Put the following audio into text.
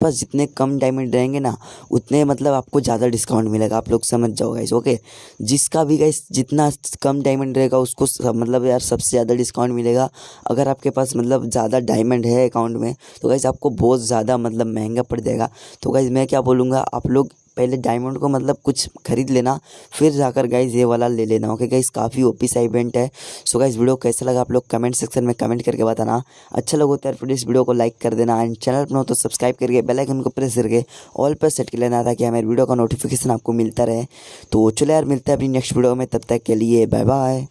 पास जितने कम डायमंड रहेंगे ना, उतने मतलब आपको ज़्यादा डिस्काउंट मिलेगा। आप लोग समझ जाओ गाइस ओके जिसका भी गाइस जितना कम डायमंड रहेगा, उसको सब मतलब यार सबसे ज़्यादा डिस्काउंट मिलेगा। अगर आपके पास मतलब ज़्यादा डायमंड है अकाउंट में तो गाइस आपको बहुत ज़्यादा मतलब महँगा पड़ जाएगा। तो गाइस मैं क्या बोलूँगा, आप लोग पहले डायमंड को मतलब कुछ खरीद लेना, फिर जाकर गाइज़ ये वाला ले लेना। ओके गाइज़ काफ़ी ओपी सा इवेंट है। सो गाइज़ वीडियो कैसा लगा आप लोग कमेंट सेक्शन में कमेंट करके बताना। अच्छा लगा तो यार फिर इस वीडियो को लाइक कर देना। एंड चैनल पर हो तो सब्सक्राइब करके बेल आइकन को प्रेस करके ऑल पर सेट कर लेना ताकि हमारे वीडियो का नोटिफिकेशन आपको मिलता रहे। तो चलो यार, मिलता है अपनी नेक्स्ट वीडियो में। तब तक के लिए बाय बाय